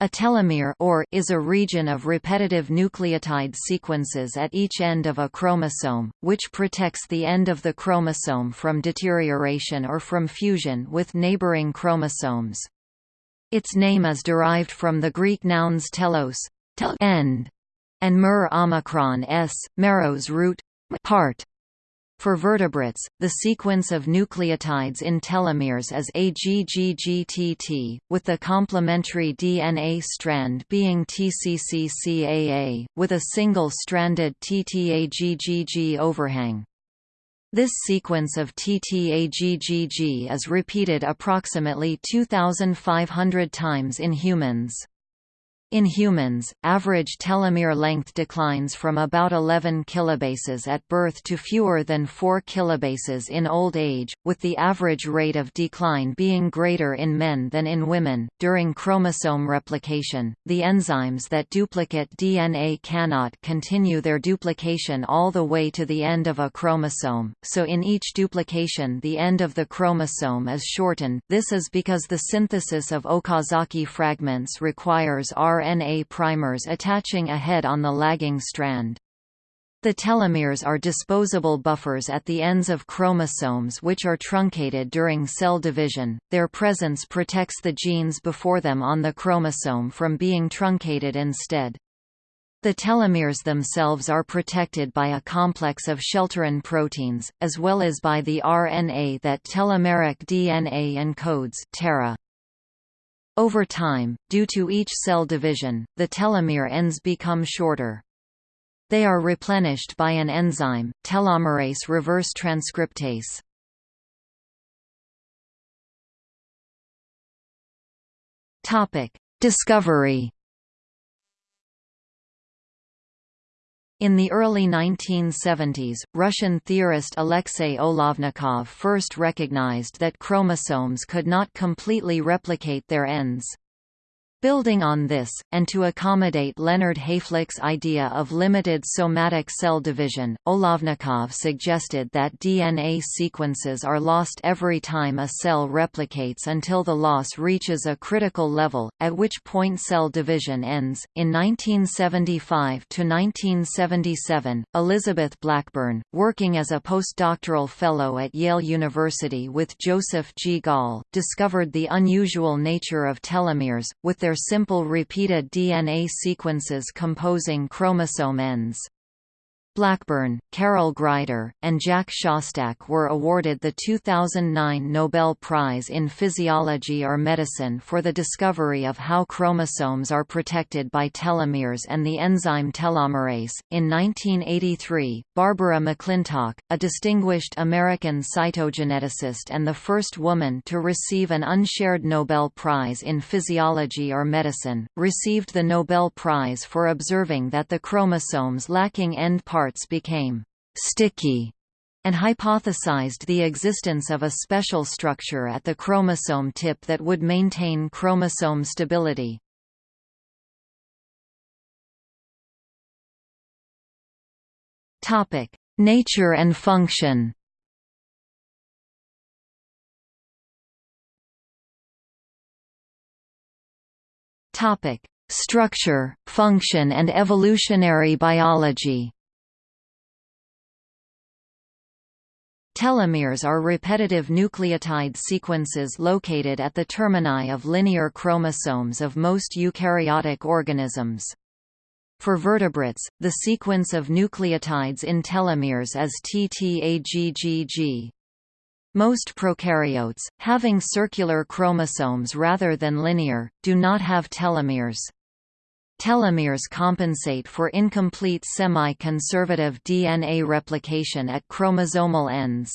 A telomere or is a region of repetitive nucleotide sequences at each end of a chromosome, which protects the end of the chromosome from deterioration or from fusion with neighboring chromosomes. Its name is derived from the Greek nouns telos end, and mer omicron s, meros root part. For vertebrates, the sequence of nucleotides in telomeres is AGGGTT, with the complementary DNA strand being TCCCAA, with a single-stranded TTAGGG overhang. This sequence of TTAGGG is repeated approximately 2,500 times in humans. In humans, average telomere length declines from about 11 kilobases at birth to fewer than 4 kilobases in old age, with the average rate of decline being greater in men than in women. During chromosome replication, the enzymes that duplicate DNA cannot continue their duplication all the way to the end of a chromosome, so in each duplication the end of the chromosome is shortened. This is because the synthesis of Okazaki fragments requires R RNA primers attaching a head on the lagging strand. The telomeres are disposable buffers at the ends of chromosomes which are truncated during cell division. Their presence protects the genes before them on the chromosome from being truncated instead. The telomeres themselves are protected by a complex of shelterin proteins, as well as by the RNA that telomeric DNA encodes TERRA. Over time, due to each cell division, the telomere ends become shorter. They are replenished by an enzyme, telomerase reverse transcriptase. Topic: Discovery In the early 1970s, Russian theorist Alexey Olovnikov first recognized that chromosomes could not completely replicate their ends. Building on this, and to accommodate Leonard Hayflick's idea of limited somatic cell division, Olovnikov suggested that DNA sequences are lost every time a cell replicates until the loss reaches a critical level, at which point cell division ends. In 1975 to 1977, Elizabeth Blackburn, working as a postdoctoral fellow at Yale University with Joseph G. Gall, discovered the unusual nature of telomeres, with their their simple repeated DNA sequences composing chromosome ends. Blackburn, Carol Greider, and Jack Szostak were awarded the 2009 Nobel Prize in Physiology or Medicine for the discovery of how chromosomes are protected by telomeres and the enzyme telomerase. In 1983, Barbara McClintock, a distinguished American cytogeneticist and the first woman to receive an unshared Nobel Prize in Physiology or Medicine, received the Nobel Prize for observing that the chromosomes lacking end parts parts became sticky and hypothesized the existence of a special structure at the chromosome tip that would maintain chromosome stability. Topic: Nature and function. Topic: Structure, function and evolutionary biology. Telomeres are repetitive nucleotide sequences located at the termini of linear chromosomes of most eukaryotic organisms. For vertebrates, the sequence of nucleotides in telomeres is TTAGGG. Most prokaryotes, having circular chromosomes rather than linear, do not have telomeres. Telomeres compensate for incomplete semi-conservative DNA replication at chromosomal ends.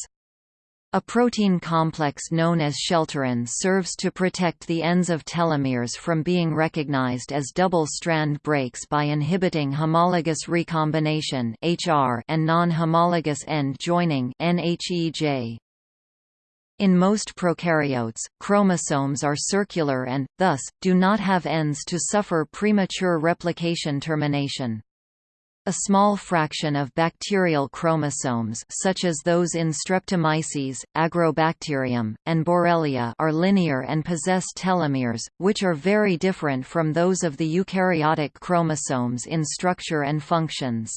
A protein complex known as shelterin serves to protect the ends of telomeres from being recognized as double-strand breaks by inhibiting homologous recombination and non-homologous end joining NHEJ. In most prokaryotes, chromosomes are circular and, thus, do not have ends to suffer premature replication termination. A small fraction of bacterial chromosomes such as those in Streptomyces, Agrobacterium, and Borrelia are linear and possess telomeres, which are very different from those of the eukaryotic chromosomes in structure and functions.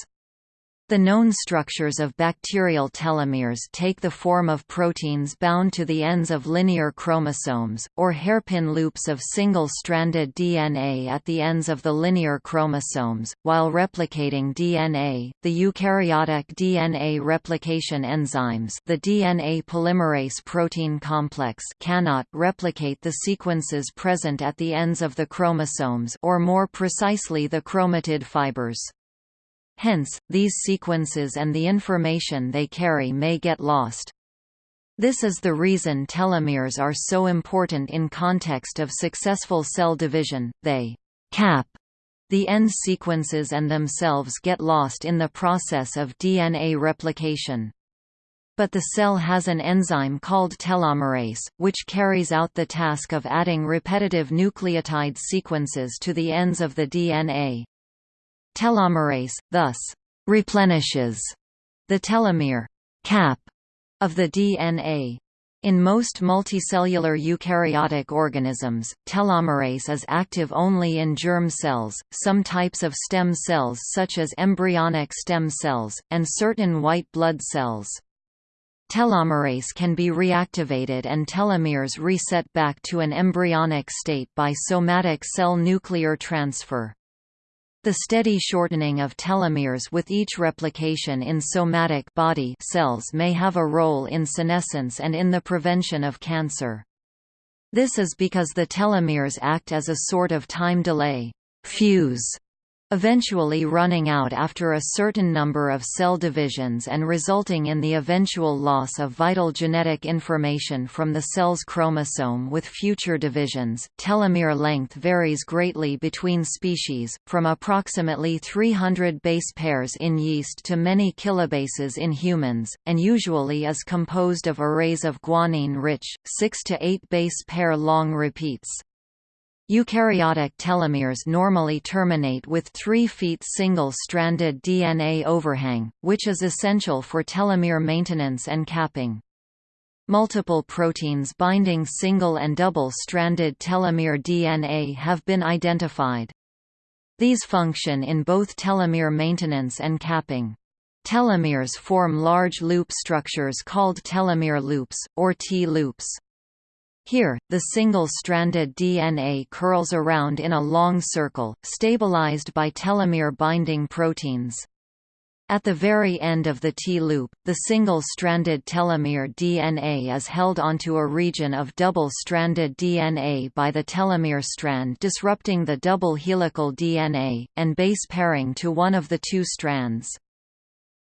The known structures of bacterial telomeres take the form of proteins bound to the ends of linear chromosomes, or hairpin loops of single-stranded DNA at the ends of the linear chromosomes. While replicating DNA, the eukaryotic DNA replication enzymes the DNA polymerase protein complex cannot replicate the sequences present at the ends of the chromosomes or more precisely the chromatid fibers. Hence, these sequences and the information they carry may get lost. This is the reason telomeres are so important in context of successful cell division, they cap the end sequences and themselves get lost in the process of DNA replication. But the cell has an enzyme called telomerase, which carries out the task of adding repetitive nucleotide sequences to the ends of the DNA. Telomerase, thus, replenishes the telomere cap of the DNA. In most multicellular eukaryotic organisms, telomerase is active only in germ cells, some types of stem cells such as embryonic stem cells, and certain white blood cells. Telomerase can be reactivated and telomeres reset back to an embryonic state by somatic cell nuclear transfer. The steady shortening of telomeres with each replication in somatic body cells may have a role in senescence and in the prevention of cancer. This is because the telomeres act as a sort of time delay fuse eventually running out after a certain number of cell divisions and resulting in the eventual loss of vital genetic information from the cell's chromosome with future divisions. Telomere length varies greatly between species, from approximately 300 base pairs in yeast to many kilobases in humans, and usually is composed of arrays of guanine-rich, 6 to 8 base pair long repeats. Eukaryotic telomeres normally terminate with 3 feet single-stranded DNA overhang, which is essential for telomere maintenance and capping. Multiple proteins binding single and double-stranded telomere DNA have been identified. These function in both telomere maintenance and capping. Telomeres form large loop structures called telomere loops, or T-loops. Here, the single-stranded DNA curls around in a long circle, stabilized by telomere-binding proteins. At the very end of the T-loop, the single-stranded telomere DNA is held onto a region of double-stranded DNA by the telomere strand disrupting the double helical DNA, and base pairing to one of the two strands.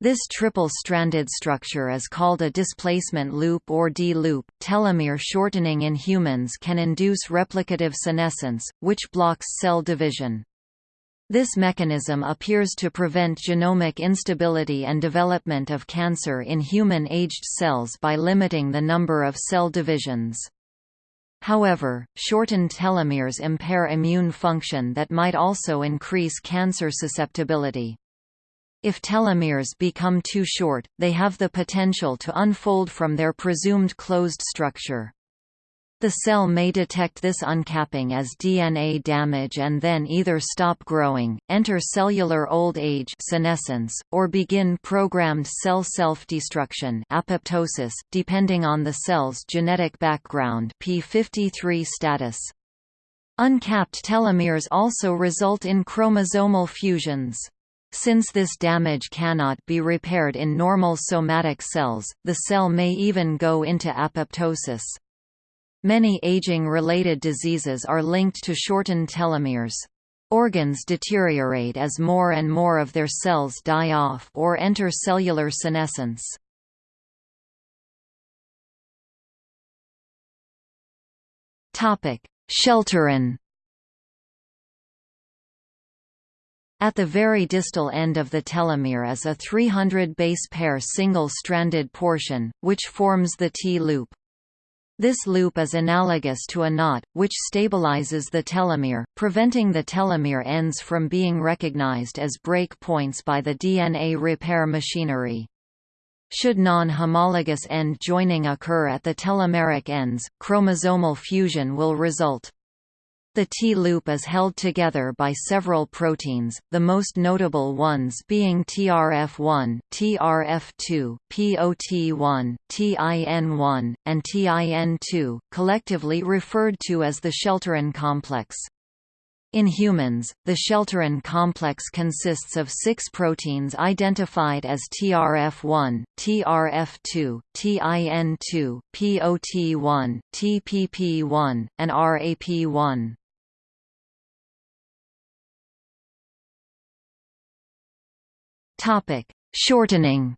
This triple-stranded structure is called a displacement loop or D-loop. Telomere shortening in humans can induce replicative senescence, which blocks cell division. This mechanism appears to prevent genomic instability and development of cancer in human-aged cells by limiting the number of cell divisions. However, shortened telomeres impair immune function that might also increase cancer susceptibility. If telomeres become too short, they have the potential to unfold from their presumed closed structure. The cell may detect this uncapping as DNA damage and then either stop growing, enter cellular old age senescence, or begin programmed cell self-destruction apoptosis, depending on the cell's genetic background p53 status. Uncapped telomeres also result in chromosomal fusions. Since this damage cannot be repaired in normal somatic cells, the cell may even go into apoptosis. Many aging-related diseases are linked to shortened telomeres. Organs deteriorate as more and more of their cells die off or enter cellular senescence. Shelterin At the very distal end of the telomere is a 300 base pair single-stranded portion, which forms the T-loop. This loop is analogous to a knot, which stabilizes the telomere, preventing the telomere ends from being recognized as break points by the DNA repair machinery. Should non-homologous end joining occur at the telomeric ends, chromosomal fusion will result. The T-loop is held together by several proteins, the most notable ones being TRF1, TRF2, POT1, TIN1, and TIN2, collectively referred to as the Shelterin complex. In humans, the Shelterin complex consists of six proteins identified as TRF1, TRF2, TIN2, POT1, TPP1, and RAP1. Topic: Shortening.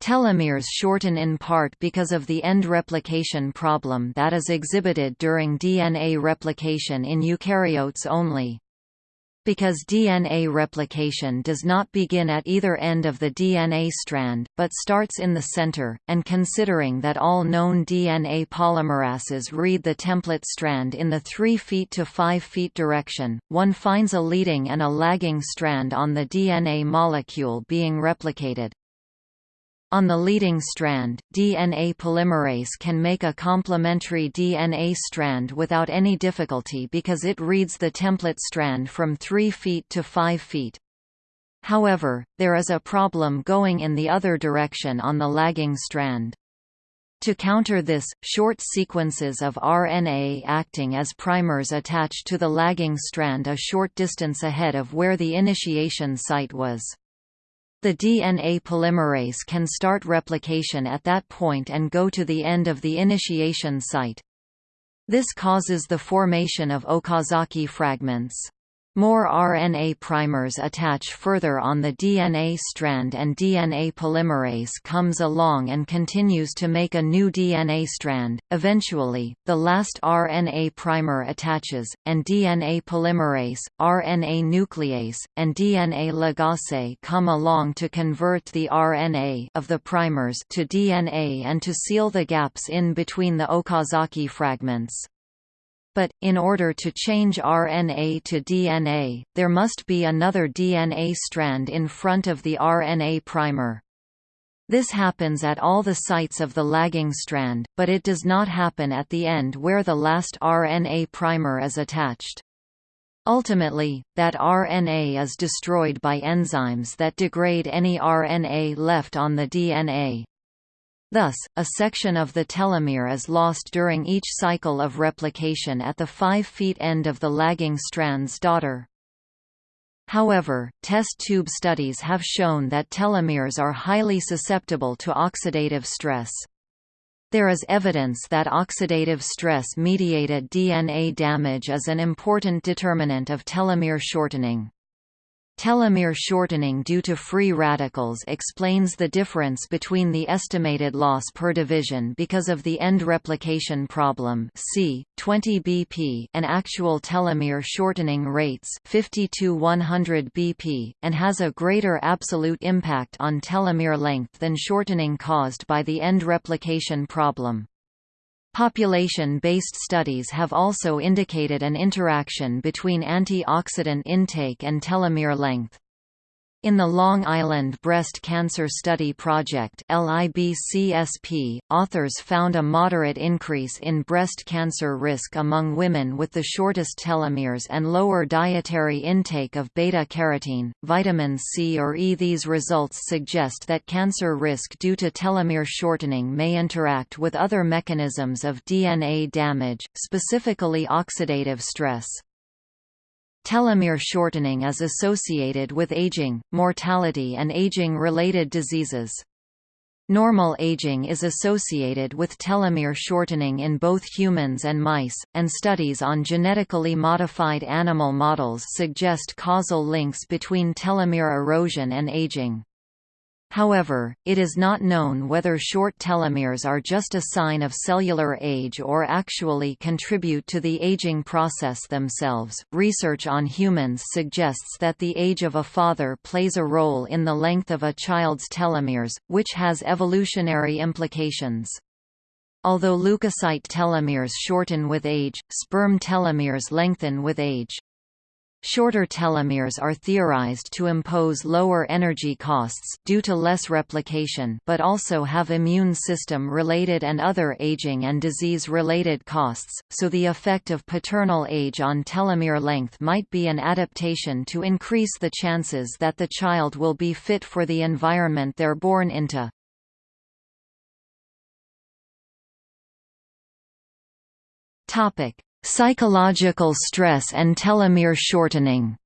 Telomeres shorten in part because of the end replication problem that is exhibited during DNA replication in eukaryotes only. Because DNA replication does not begin at either end of the DNA strand, but starts in the center, and considering that all known DNA polymerases read the template strand in the 3 feet to 5 feet direction, one finds a leading and a lagging strand on the DNA molecule being replicated. On the leading strand, DNA polymerase can make a complementary DNA strand without any difficulty because it reads the template strand from 3 feet to 5 feet. However, there is a problem going in the other direction on the lagging strand. To counter this, short sequences of RNA acting as primers attach to the lagging strand a short distance ahead of where the initiation site was. The DNA polymerase can start replication at that point and go to the end of the initiation site. This causes the formation of Okazaki fragments. More RNA primers attach further on the DNA strand and DNA polymerase comes along and continues to make a new DNA strand. Eventually, the last RNA primer attaches, and DNA polymerase, RNA nuclease, and DNA ligase come along to convert the RNA of the primers to DNA and to seal the gaps in between the Okazaki fragments. But, in order to change RNA to DNA, there must be another DNA strand in front of the RNA primer. This happens at all the sites of the lagging strand, but it does not happen at the end where the last RNA primer is attached. Ultimately, that RNA is destroyed by enzymes that degrade any RNA left on the DNA. Thus, a section of the telomere is lost during each cycle of replication at the 5' feet end of the lagging strand's daughter. However, test tube studies have shown that telomeres are highly susceptible to oxidative stress. There is evidence that oxidative stress-mediated DNA damage is an important determinant of telomere shortening. Telomere shortening due to free radicals explains the difference between the estimated loss per division because of the end replication problem c. 20 bp and actual telomere shortening rates 50 to 100 bp, and has a greater absolute impact on telomere length than shortening caused by the end replication problem. Population-based studies have also indicated an interaction between antioxidant intake and telomere length. In the Long Island Breast Cancer Study Project LIBCSP, authors found a moderate increase in breast cancer risk among women with the shortest telomeres and lower dietary intake of beta-carotene, vitamin C or E. These results suggest that cancer risk due to telomere shortening may interact with other mechanisms of DNA damage, specifically oxidative stress. Telomere shortening is associated with aging, mortality and aging-related diseases. Normal aging is associated with telomere shortening in both humans and mice, and studies on genetically modified animal models suggest causal links between telomere erosion and aging. However, it is not known whether short telomeres are just a sign of cellular age or actually contribute to the aging process themselves. Research on humans suggests that the age of a father plays a role in the length of a child's telomeres, which has evolutionary implications. Although leukocyte telomeres shorten with age, sperm telomeres lengthen with age. Shorter telomeres are theorized to impose lower energy costs due to less replication but also have immune system-related and other aging and disease-related costs, so the effect of paternal age on telomere length might be an adaptation to increase the chances that the child will be fit for the environment they're born into. Psychological stress and telomere shortening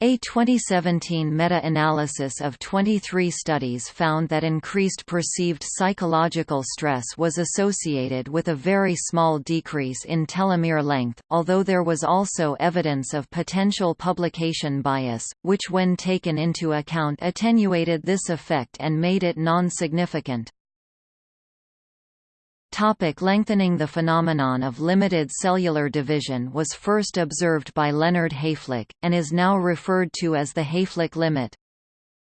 A 2017 meta-analysis of 23 studies found that increased perceived psychological stress was associated with a very small decrease in telomere length, although there was also evidence of potential publication bias, which when taken into account attenuated this effect and made it non-significant. Topic lengthening The phenomenon of limited cellular division was first observed by Leonard Hayflick, and is now referred to as the Hayflick limit.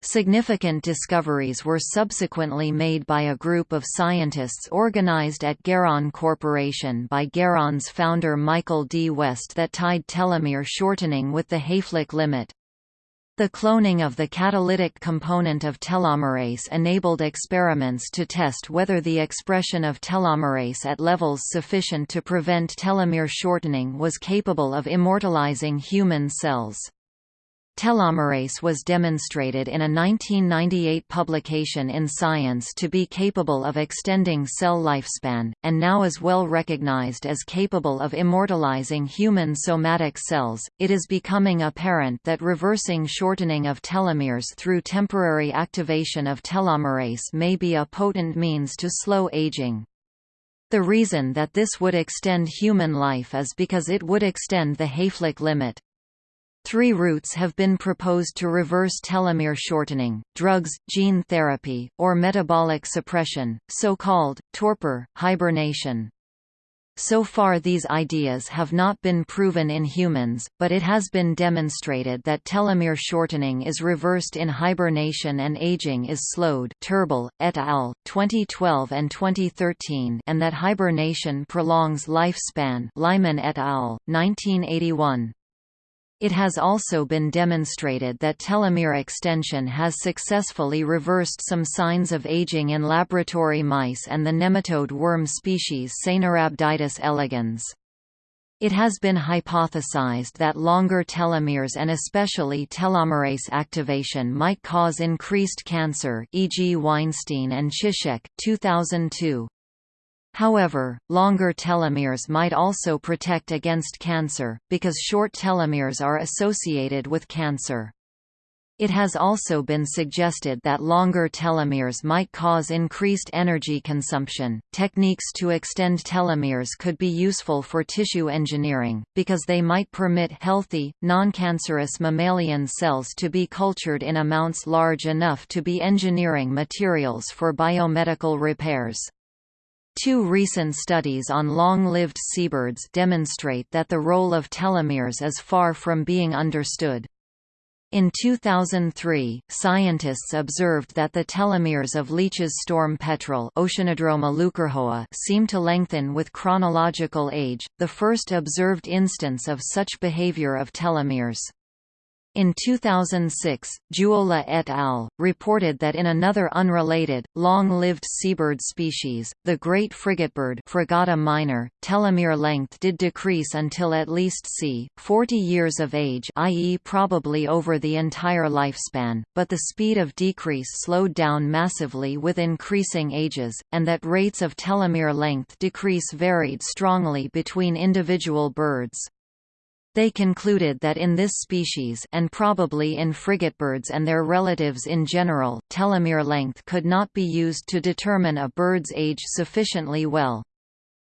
Significant discoveries were subsequently made by a group of scientists organized at Geron Corporation by Geron's founder Michael D. West that tied telomere shortening with the Hayflick limit. The cloning of the catalytic component of telomerase enabled experiments to test whether the expression of telomerase at levels sufficient to prevent telomere shortening was capable of immortalizing human cells. Telomerase was demonstrated in a 1998 publication in Science to be capable of extending cell lifespan, and now is well recognized as capable of immortalizing human somatic cells. It is becoming apparent that reversing shortening of telomeres through temporary activation of telomerase may be a potent means to slow aging. The reason that this would extend human life is because it would extend the Hayflick limit. Three routes have been proposed to reverse telomere shortening, drugs, gene therapy, or metabolic suppression, so-called, torpor, hibernation. So far these ideas have not been proven in humans, but it has been demonstrated that telomere shortening is reversed in hibernation and aging is slowed Turbill, et al., 2012 and 2013 and that hibernation prolongs lifespan Lyman et al., 1981. It has also been demonstrated that telomere extension has successfully reversed some signs of aging in laboratory mice and the nematode worm species Caenorhabditis elegans. It has been hypothesized that longer telomeres and especially telomerase activation might cause increased cancer e.g. Weinstein and Ciszek 2002. However, longer telomeres might also protect against cancer, because short telomeres are associated with cancer. It has also been suggested that longer telomeres might cause increased energy consumption. Techniques to extend telomeres could be useful for tissue engineering, because they might permit healthy, non-cancerous mammalian cells to be cultured in amounts large enough to be engineering materials for biomedical repairs. Two recent studies on long-lived seabirds demonstrate that the role of telomeres is far from being understood. In 2003, scientists observed that the telomeres of Leach's storm petrel seem to lengthen with chronological age, the first observed instance of such behavior of telomeres. In 2006, Juola et al. reported that in another unrelated, long-lived seabird species, the great frigatebird Fregata minor, telomere length did decrease until at least c. 40 years of age i.e. probably over the entire lifespan, but the speed of decrease slowed down massively with increasing ages, and that rates of telomere length decrease varied strongly between individual birds. They concluded that in this species and probably in frigatebirds and their relatives in general, telomere length could not be used to determine a bird's age sufficiently well.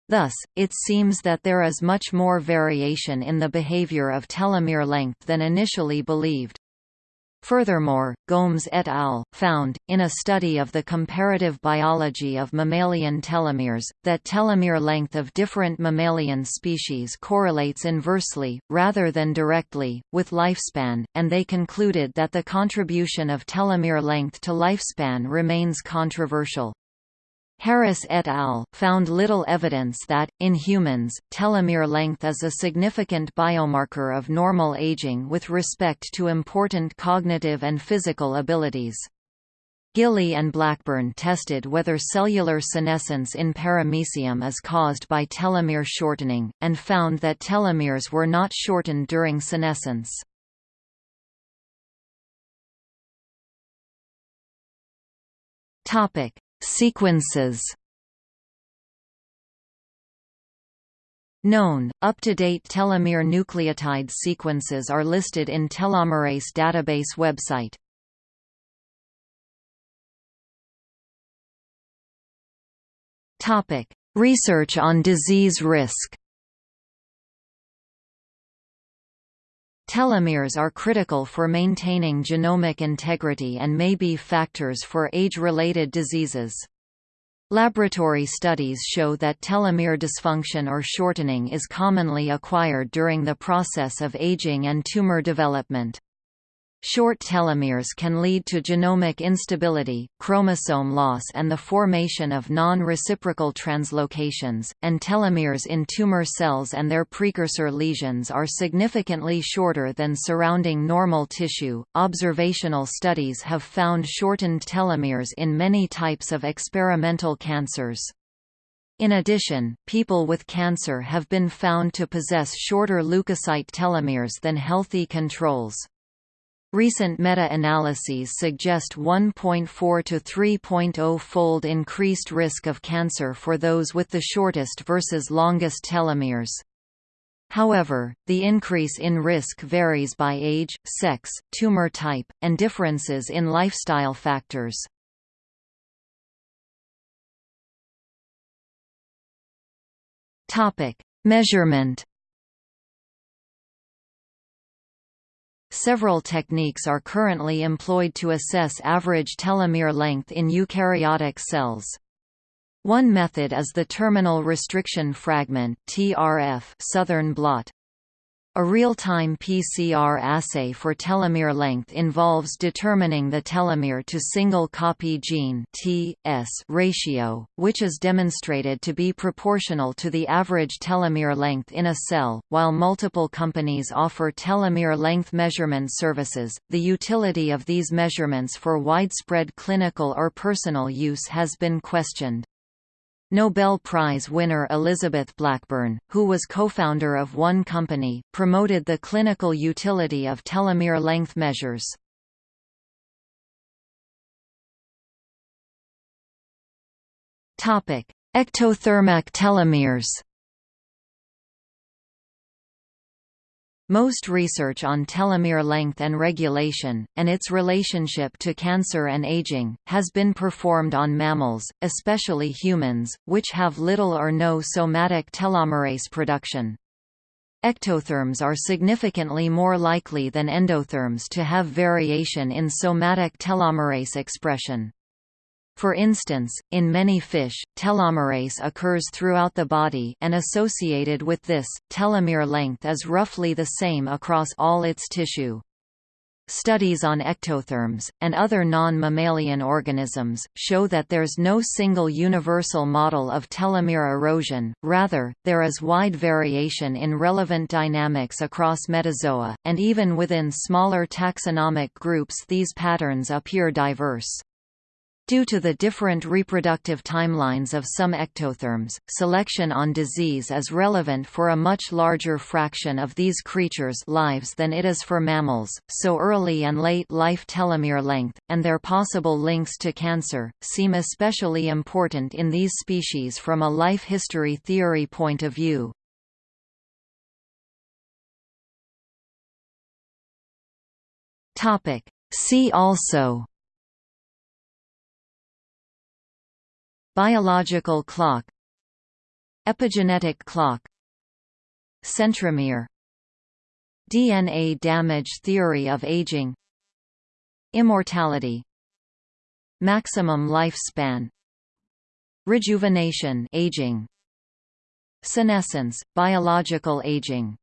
Thus, it seems that there is much more variation in the behavior of telomere length than initially believed. Furthermore, Gomes et al. found, in a study of the comparative biology of mammalian telomeres, that telomere length of different mammalian species correlates inversely, rather than directly, with lifespan, and they concluded that the contribution of telomere length to lifespan remains controversial. Harris et al. found little evidence that, in humans, telomere length is a significant biomarker of normal aging with respect to important cognitive and physical abilities. Gilley and Blackburn tested whether cellular senescence in paramecium is caused by telomere shortening, and found that telomeres were not shortened during senescence. Topic: Sequences Known, up-to-date telomere nucleotide sequences are listed in Telomerase database website. Research on disease risk. Telomeres are critical for maintaining genomic integrity and may be factors for age-related diseases. Laboratory studies show that telomere dysfunction or shortening is commonly acquired during the process of aging and tumor development. Short telomeres can lead to genomic instability, chromosome loss and the formation of non-reciprocal translocations, and telomeres in tumor cells and their precursor lesions are significantly shorter than surrounding normal tissue. Observational studies have found shortened telomeres in many types of experimental cancers. In addition, people with cancer have been found to possess shorter leukocyte telomeres than healthy controls. Recent meta-analyses suggest 1.4 to 3.0-fold increased risk of cancer for those with the shortest versus longest telomeres. However, the increase in risk varies by age, sex, tumor type, and differences in lifestyle factors. Measurement Several techniques are currently employed to assess average telomere length in eukaryotic cells. One method is the terminal restriction fragment (TRF) Southern blot. A real-time PCR assay for telomere length involves determining the telomere to single copy gene (T/S) ratio, which is demonstrated to be proportional to the average telomere length in a cell. While multiple companies offer telomere length measurement services, the utility of these measurements for widespread clinical or personal use has been questioned. Nobel Prize winner Elizabeth Blackburn, who was co-founder of One Company, promoted the clinical utility of telomere length measures. Ectothermic telomeres Most research on telomere length and regulation, and its relationship to cancer and aging, has been performed on mammals, especially humans, which have little or no somatic telomerase production. Ectotherms are significantly more likely than endotherms to have variation in somatic telomerase expression. For instance, in many fish, telomerase occurs throughout the body and associated with this, telomere length is roughly the same across all its tissue. Studies on ectotherms, and other non-mammalian organisms, show that there's no single universal model of telomere erosion, rather, there is wide variation in relevant dynamics across metazoa, and even within smaller taxonomic groups these patterns appear diverse. Due to the different reproductive timelines of some ectotherms, selection on disease is relevant for a much larger fraction of these creatures' lives than it is for mammals, so early and late life telomere length, and their possible links to cancer, seem especially important in these species from a life history theory point of view. See also Biological clock Epigenetic clock Centromere DNA damage theory of aging Immortality Maximum lifespan Rejuvenation aging Senescence, biological aging